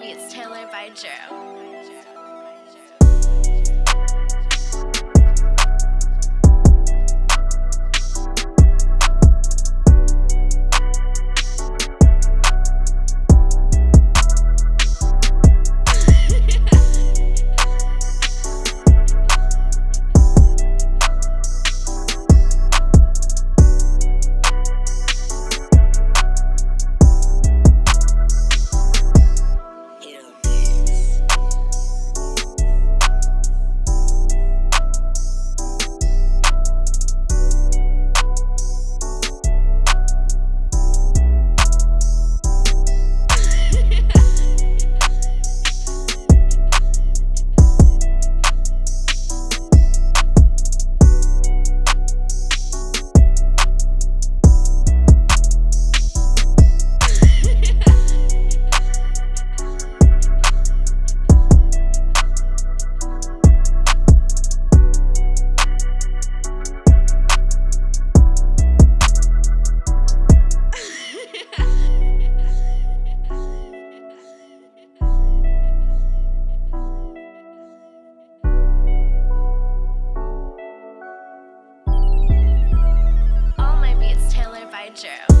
Beats Taylor by Drew. Banjo.